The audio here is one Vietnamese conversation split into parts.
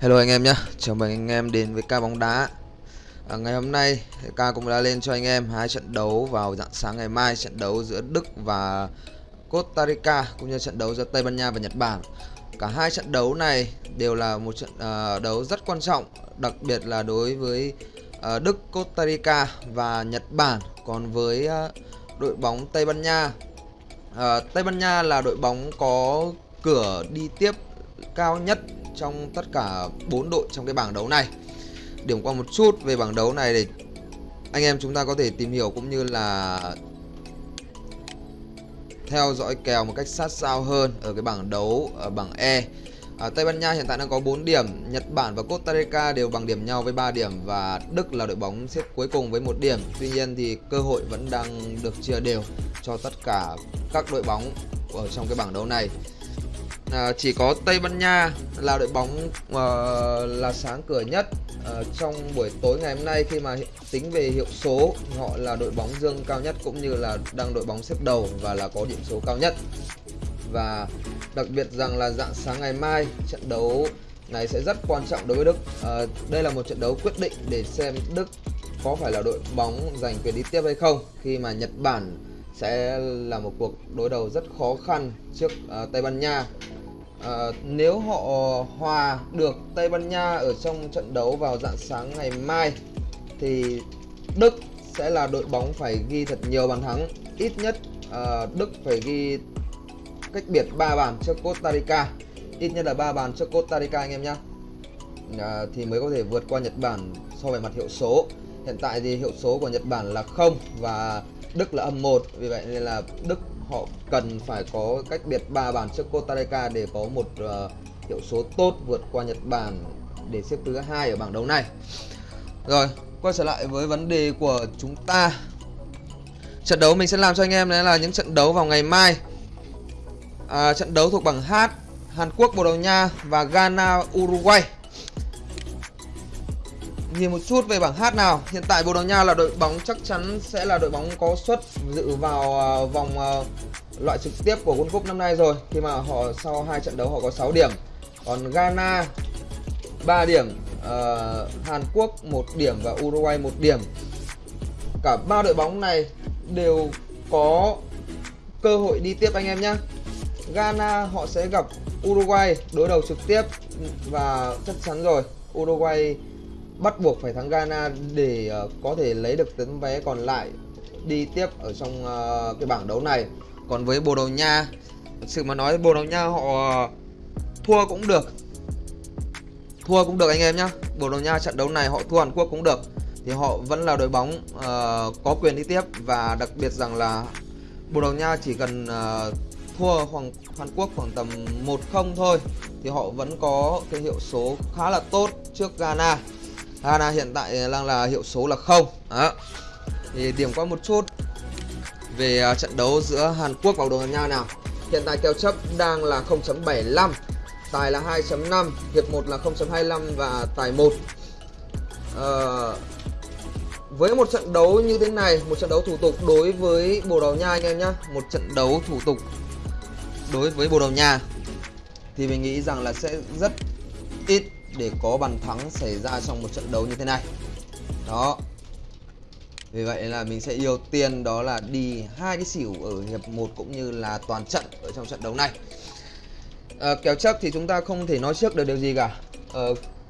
Hello anh em nhé, chào mừng anh em đến với ca bóng đá. À, Ngày hôm nay ca cũng đã lên cho anh em hai trận đấu vào dạng sáng ngày mai Trận đấu giữa Đức và Costa Rica cũng như trận đấu giữa Tây Ban Nha và Nhật Bản. Cả hai trận đấu này đều là một trận uh, đấu rất quan trọng Đặc biệt là đối với uh, Đức, Costa Rica và Nhật Bản. Còn với uh, đội bóng Tây Ban Nha uh, Tây Ban Nha là đội bóng có cửa đi tiếp cao nhất trong tất cả bốn đội trong cái bảng đấu này. Điểm qua một chút về bảng đấu này để anh em chúng ta có thể tìm hiểu cũng như là theo dõi kèo một cách sát sao hơn ở cái bảng đấu ở bảng E. À, Tây Ban Nha hiện tại đang có 4 điểm Nhật Bản và Costa Rica đều bằng điểm nhau với 3 điểm và Đức là đội bóng xếp cuối cùng với một điểm. Tuy nhiên thì cơ hội vẫn đang được chia đều cho tất cả các đội bóng ở trong cái bảng đấu này à, chỉ có Tây Ban Nha là đội bóng à, là sáng cửa nhất à, trong buổi tối ngày hôm nay khi mà tính về hiệu số họ là đội bóng dương cao nhất cũng như là đang đội bóng xếp đầu và là có điểm số cao nhất. Và đặc biệt rằng là dạng sáng ngày mai trận đấu này sẽ rất quan trọng đối với Đức. À, đây là một trận đấu quyết định để xem Đức có phải là đội bóng giành quyền đi tiếp hay không. Khi mà Nhật Bản sẽ là một cuộc đối đầu rất khó khăn trước uh, Tây Ban Nha à, nếu họ hòa được Tây Ban Nha ở trong trận đấu vào dạng sáng ngày mai thì Đức sẽ là đội bóng phải ghi thật nhiều bàn thắng. Ít nhất à, Đức phải ghi cách biệt 3 bàn trước Costa Rica. Ít nhất là 3 bàn trước Costa Rica anh em nhé à, ờ, thì mới có thể vượt qua Nhật Bản so về mặt hiệu số. Hiện tại thì hiệu số của Nhật Bản là không và Đức là âm 1 vì vậy nên là Đức họ cần phải có cách biệt 3 bàn trước Costa Rica để có một uh, hiệu số tốt vượt qua Nhật Bản để xếp thứ hai ở bảng đấu này. Rồi, quay trở lại với vấn đề của chúng ta. Trận đấu mình sẽ làm cho anh em đấy là những trận đấu vào ngày mai. À, trận đấu thuộc bảng H, Hàn Quốc, Bồ Đào Nha và Ghana, Uruguay nhìn một chút về bảng H nào. Hiện tại Bồ Đào Nha là đội bóng chắc chắn sẽ là đội bóng có suất dự vào uh, vòng uh, loại trực tiếp của World Cup năm nay rồi. Khi mà họ sau hai trận đấu họ có 6 điểm. Còn Ghana 3 điểm uh, Hàn Quốc 1 điểm và Uruguay 1 điểm. Cả ba đội bóng này đều có cơ hội đi tiếp anh em nhé Ghana họ sẽ gặp Uruguay đối đầu trực tiếp và chắc chắn rồi. Uruguay bắt buộc phải thắng Ghana để uh, có thể lấy được tấm vé còn lại đi tiếp ở trong uh, cái bảng đấu này. Còn với Bồ Đào Nha thực sự mà nói Bồ Đào Nha họ ờ, thua cũng được. Thua cũng được anh em nhá. Bồ Đào Nha trận đấu này họ thua Hàn Quốc cũng được. Thì họ vẫn là đội bóng uh, có quyền đi tiếp. Và đặc biệt rằng là Bồ Đào Nha chỉ cần uh, thua Hoàng Hàn Quốc khoảng tầm 1-0 thôi thì họ vẫn có cái hiệu số khá là tốt trước Ghana. Hana hiện tại đang là hiệu số là không. Đó. Thì điểm qua một chút về à, trận đấu giữa Hàn Quốc và Bồ Đào Nha nào. Hiện tại kèo chấp đang là 0.75 tài là 2.5 hiệp 1 là 0.25 và tài 1 à, ờ, với một trận đấu như thế này một trận đấu thủ tục đối với Bồ Đào Nha anh em nhé một trận đấu thủ tục đối với Bồ Đào Nha thì mình nghĩ rằng là sẽ rất ít để có bàn thắng xảy ra trong một trận đấu như thế này. Đó. Vì vậy là mình sẽ ưu tiên đó là đi hai cái xỉu ở hiệp 1 cũng như là toàn trận ở trong trận đấu này. À, kèo chấp thì chúng ta không thể nói trước được điều gì cả. À,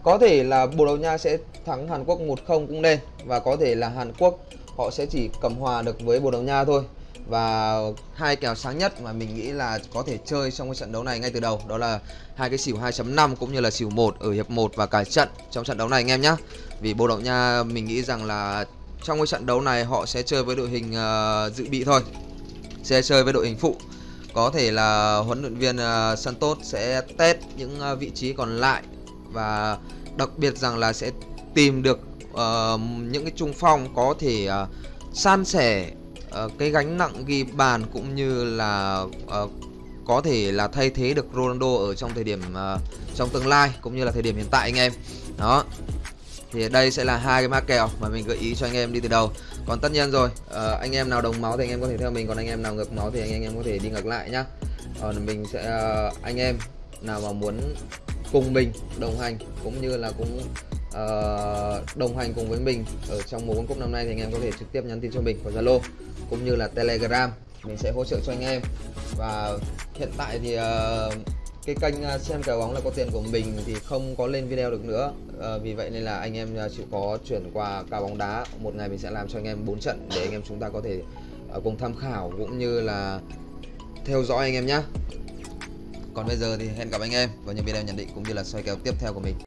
có thể là Bồ Đào Nha sẽ thắng Hàn Quốc 1-0 cũng nên và có thể là Hàn Quốc họ sẽ chỉ cầm hòa được với Bồ Đào Nha thôi và hai kèo sáng nhất mà mình nghĩ là có thể chơi trong cái trận đấu này ngay từ đầu đó là hai cái xỉu 2.5 cũng như là xỉu 1 ở hiệp 1 và cả trận trong trận đấu này anh em nhé vì Bồ Đào Nha mình nghĩ rằng là trong cái trận đấu này họ sẽ chơi với đội hình uh, dự bị thôi. Sẽ chơi với đội hình phụ. Có thể là huấn luyện viên uh, Santos sẽ test những uh, vị trí còn lại và đặc biệt rằng là sẽ tìm được uh, những cái trung phong có thể uh, san sẻ uh, cái gánh nặng ghi bàn cũng như là uh, có thể là thay thế được Ronaldo ở trong thời điểm uh, trong tương lai cũng như là thời điểm hiện tại anh em. Đó. Thì đây sẽ là hai cái mã kèo mà mình gợi ý cho anh em đi từ đầu. Còn tất nhiên rồi uh, anh em nào đồng máu thì anh em có thể theo mình còn anh em nào ngược máu thì anh em có thể đi ngược lại nhá. Còn mình sẽ uh, anh em nào mà muốn cùng mình đồng hành cũng như là cũng Ờ, đồng hành cùng với mình ở trong mùa World Cup năm nay thì anh em có thể trực tiếp nhắn tin cho mình qua Zalo cũng như là Telegram. Mình sẽ hỗ trợ cho anh em. Và hiện tại thì uh, cái kênh ờ, xem cờ bóng là có tiền của mình thì không có lên video được nữa. À, vì vậy nên là anh em chịu có chuyển qua cả bóng đá. Một ngày mình sẽ làm cho anh em 4 trận để anh em chúng ta có thể cùng tham khảo cũng như là theo dõi anh em nhé còn bây giờ thì hẹn gặp anh em vào những video nhận định cũng như là soi kèo tiếp theo của mình.